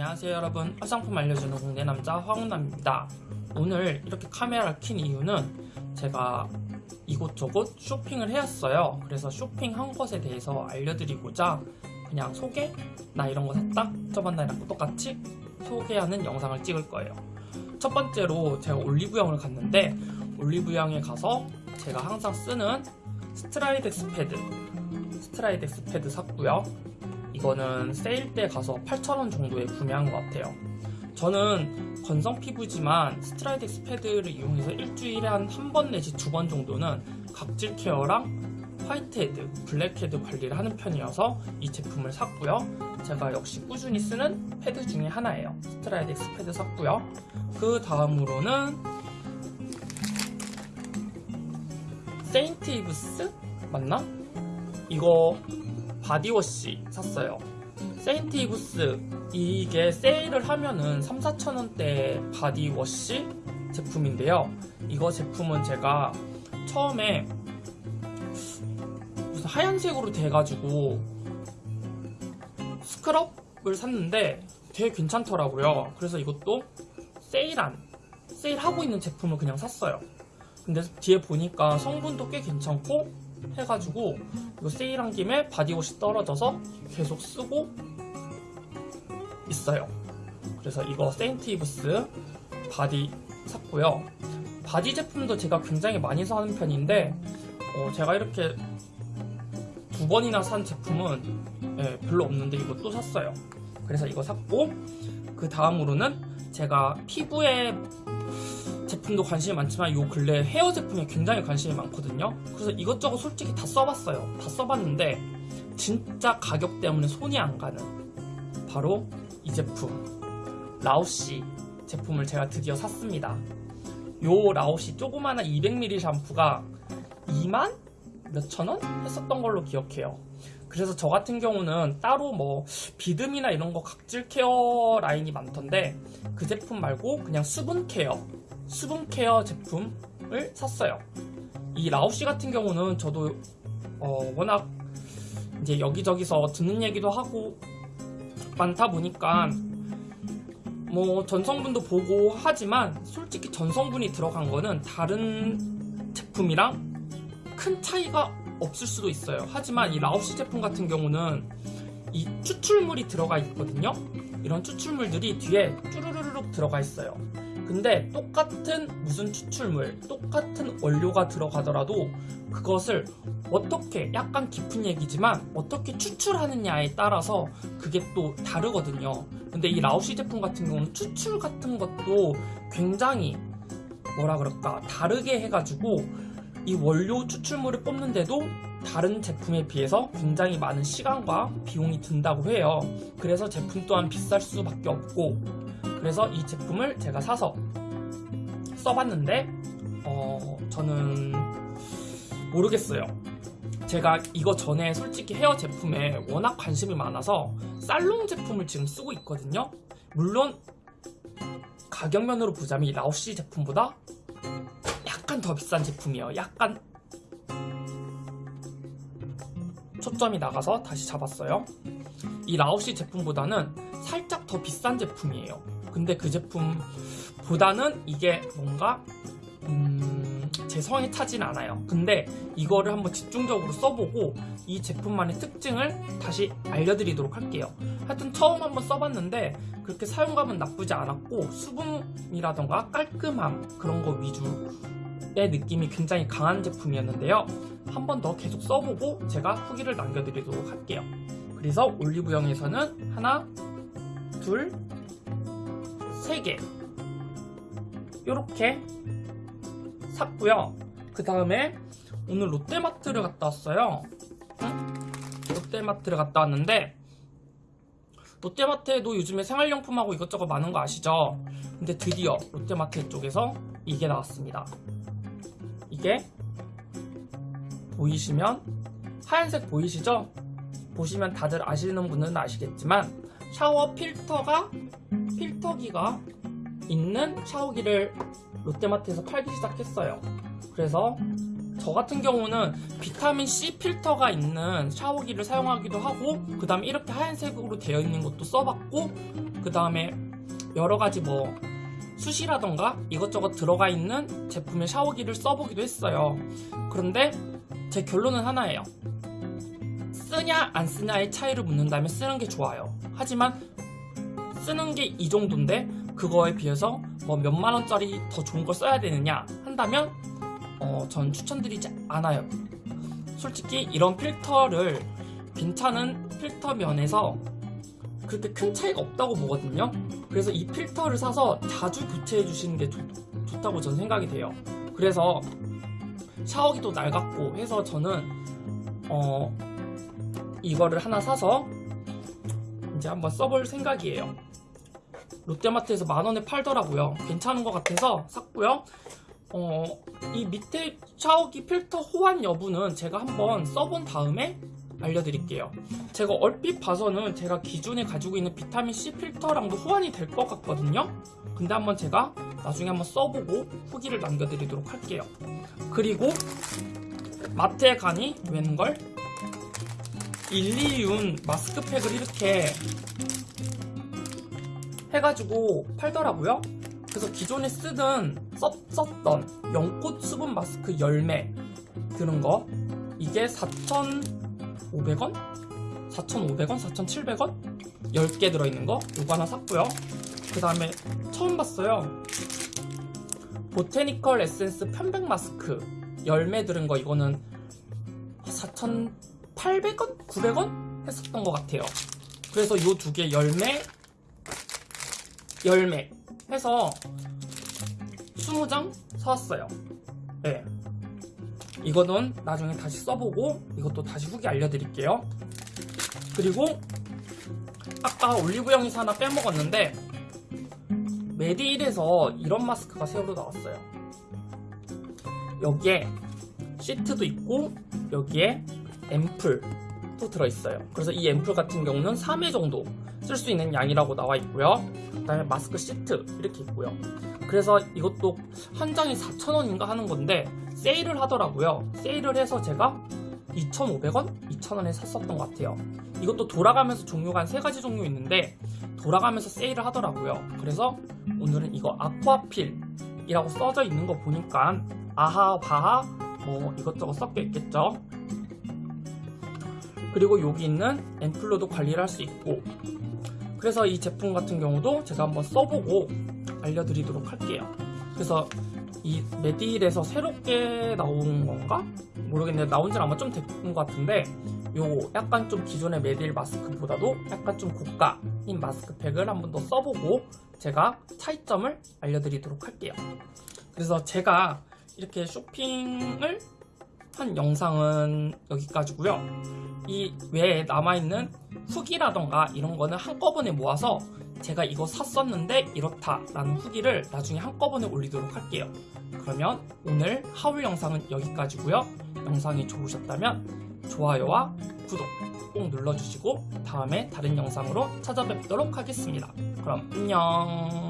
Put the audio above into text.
안녕하세요 여러분. 화장품 알려주는 공대 남자 황운남입니다. 오늘 이렇게 카메라를 킨 이유는 제가 이곳저곳 쇼핑을 해왔어요. 그래서 쇼핑한 것에 대해서 알려드리고자 그냥 소개? 나 이런 거 샀다? 저번 날이랑 똑같이? 소개하는 영상을 찍을 거예요. 첫 번째로 제가 올리브영을 갔는데 올리브영에 가서 제가 항상 쓰는 스트라이덱스 패드 스트라이덱스 패드 샀고요 이거는 세일 때 가서 8,000원 정도에 구매한 것 같아요. 저는 건성 피부지만 스트라이덱스 패드를 이용해서 일주일에 한 한 번 내지 두 번 정도는 각질 care랑 whitehead, blackhead 관리를 하는 편이어서 이 제품을 샀고요. 제가 역시 꾸준히 쓰는 패드 중에 하나예요. 스트라이덱스 패드 샀고요. 그 다음으로는 세인트 이브스 맞나? 이거 body wash 샀어요. 세인트 이브스 이게 세일을 하면은 3, 4천원대 body wash 제품인데요. 이거 제품은 제가 처음에 무슨 하얀색으로 돼가지고 scrub을 샀는데 되게 괜찮더라고요. 그래서 이것도 세일한, 세일하고 있는 제품을 그냥 샀어요. 근데 뒤에 보니까 성분도 꽤 괜찮고 해가지고 이거 세일한 김에 body wash 떨어져서 계속 쓰고 있어요. 그래서 이거 세인트 이브스 body 샀고요. body 제품도 제가 굉장히 많이 사는 편인데 어, 제가 이렇게 두 번이나 산 제품은 예, 별로 없는데 이것도 샀어요. 그래서 이거 샀고 그 다음으로는 제가 피부에 제품도 관심이 많지만 요 근래 헤어 제품에 굉장히 관심이 많거든요. 그래서 이것저것 솔직히 다 써봤어요. 다 써봤는데 진짜 가격 때문에 손이 안 가는 바로 이 제품 라오시 제품을 제가 드디어 샀습니다. 요 라오시 조그마한 200ml 샴푸가 2만 몇천 원 했었던 걸로 기억해요. 그래서 저 같은 경우는 따로 뭐 비듬이나 이런 거 각질 케어 라인이 많던데 그 제품 말고 그냥 수분 케어 수분 케어 제품을 샀어요. 이 라오시 같은 경우는 저도 어, 워낙 이제 여기저기서 듣는 얘기도 하고 많다 보니까 뭐 전성분도 보고 하지만 솔직히 전성분이 들어간 거는 다른 제품이랑 큰 차이가 없을 수도 있어요. 하지만 이 라오시 제품 같은 경우는 이 추출물이 들어가 있거든요. 이런 추출물들이 뒤에 쭈루루룩 들어가 있어요. 근데 똑같은 무슨 추출물, 똑같은 원료가 들어가더라도 그것을 어떻게, 약간 깊은 얘기지만 어떻게 추출하느냐에 따라서 그게 또 다르거든요. 근데 이 라오시 제품 같은 경우는 추출 같은 것도 굉장히 뭐라 그럴까, 다르게 해가지고 이 원료 추출물을 뽑는데도 다른 제품에 비해서 굉장히 많은 시간과 비용이 든다고 해요. 그래서 제품 또한 비쌀 수밖에 없고 그래서 이 제품을 제가 사서 써봤는데 어, 저는 모르겠어요. 제가 이거 전에 솔직히 헤어 제품에 워낙 관심이 많아서 살롱 제품을 지금 쓰고 있거든요. 물론 가격면으로 보자면 이 라오시 제품보다 약간 더 비싼 제품이에요. 약간 초점이 나가서 다시 잡았어요. 이 라오시 제품보다는 살짝 더 비싼 제품이에요. 근데 그 제품보다는 이게 뭔가 음, 제 성에 차진 않아요. 근데 이거를 한번 집중적으로 써보고 이 제품만의 특징을 다시 알려드리도록 할게요. 하여튼 처음 한번 써봤는데 그렇게 사용감은 나쁘지 않았고 수분이라던가 깔끔함 그런 거 위주 의 느낌이 굉장히 강한 제품이었는데요. 한 번 더 계속 써보고 제가 후기를 남겨드리도록 할게요. 그래서 올리브영에서는 하나, 둘, 세 개. 요렇게 샀고요. 그 다음에 오늘 롯데마트를 갔다 왔어요. 응? 롯데마트를 갔다 왔는데 롯데마트에도 요즘에 생활용품하고 이것저것 많은 거 아시죠? 근데 드디어 롯데마트 쪽에서 이게 나왔습니다. 이게 보이시면 하얀색 보이시죠? 보시면 다들 아시는 분은 아시겠지만 샤워 필터가 필터기가 있는 샤워기를 롯데마트에서 팔기 시작했어요. 그래서 저 같은 경우는 비타민 C 필터가 있는 샤워기를 사용하기도 하고 그 다음에 이렇게 하얀색으로 되어 있는 것도 써봤고 그 다음에 여러 가지 뭐 숱이라던가 이것저것 들어가 있는 제품의 샤워기를 써보기도 했어요. 그런데 제 결론은 하나예요. 쓰냐 안 쓰냐의 차이를 묻는다면 쓰는 게 좋아요. 하지만 쓰는 게 이 정도인데 그거에 비해서 뭐 몇만 원짜리 더 좋은 걸 써야 되느냐 한다면 어, 전 추천드리지 않아요. 솔직히 이런 필터를 괜찮은 필터 면에서 그렇게 큰 차이가 없다고 보거든요. 그래서 이 필터를 사서 자주 교체해 주시는 게 좋, 좋다고 저는 생각이 돼요. 그래서 샤워기도 낡았고 해서 저는 어 이거를 하나 사서 이제 한번 써볼 생각이에요. 롯데마트에서 만 원에 팔더라고요. 괜찮은 것 같아서 샀고요. 어, 이 밑에 샤워기 필터 호환 여부는 제가 한번 써본 다음에 알려드릴게요. 제가 얼핏 봐서는 제가 기존에 가지고 있는 비타민C 필터랑도 호환이 될 것 같거든요. 근데 한번 제가 나중에 한번 써보고 후기를 남겨드리도록 할게요. 그리고 마트에 가니 웬걸? 일리윤 마스크팩을 이렇게 해가지고 팔더라고요. 그래서 기존에 쓰던 썼, 썼던 연꽃 수분 마스크 열매 드는 거 이게 4,500원? 4,500원? 4,700원? 10개 들어있는 거 요거 하나 샀고요. 그 다음에 처음 봤어요. 보테니컬 에센스 편백 마스크 열매 들은 거 이거는 4,800원? 900원? 했었던 것 같아요. 그래서 요 두 개 열매 열매 해서 20장 사왔어요. 네. 이거는 나중에 다시 써보고 이것도 다시 후기 알려드릴게요. 그리고 아까 올리브영에서 하나 빼먹었는데 메디힐에서 이런 마스크가 새로 나왔어요. 여기에 시트도 있고 여기에 앰플 도 들어있어요. 그래서 이 앰플 같은 경우는 3회 정도 쓸 수 있는 양이라고 나와 있고요. 그 다음에 마스크 시트 이렇게 있고요. 그래서 이것도 한 장에 4,000원인가 하는 건데 세일을 하더라고요. 세일을 해서 제가 2,500원? 2,000원에 샀었던 것 같아요. 이것도 돌아가면서 종류가 한세 가지 종류 있는데 돌아가면서 세일을 하더라고요. 그래서 오늘은 이거 아쿠아필이라고 써져 있는 거 보니까 아하, 바하 뭐 이것저것 섞여 있겠죠. 그리고 여기 있는 앰플로도 관리를 할 수 있고 그래서 이 제품 같은 경우도 제가 한번 써보고 알려드리도록 할게요. 그래서 이 메디힐에서 새롭게 나온 건가? 모르겠는데 나온 지는 아마 좀 됐던 것 같은데 요 약간 좀 기존의 메디힐 마스크보다도 약간 좀 고가인 마스크팩을 한 번 더 써보고 제가 차이점을 알려드리도록 할게요. 그래서 제가 이렇게 쇼핑을 한 영상은 여기까지고요. 이 외에 남아있는 후기라던가 이런 거는 한꺼번에 모아서 제가 이거 샀었는데 이렇다 라는 후기를 나중에 한꺼번에 올리도록 할게요. 그러면 오늘 하울 영상은 여기까지고요. 영상이 좋으셨다면 좋아요와 구독 꼭 눌러주시고 다음에 다른 영상으로 찾아뵙도록 하겠습니다. 그럼 안녕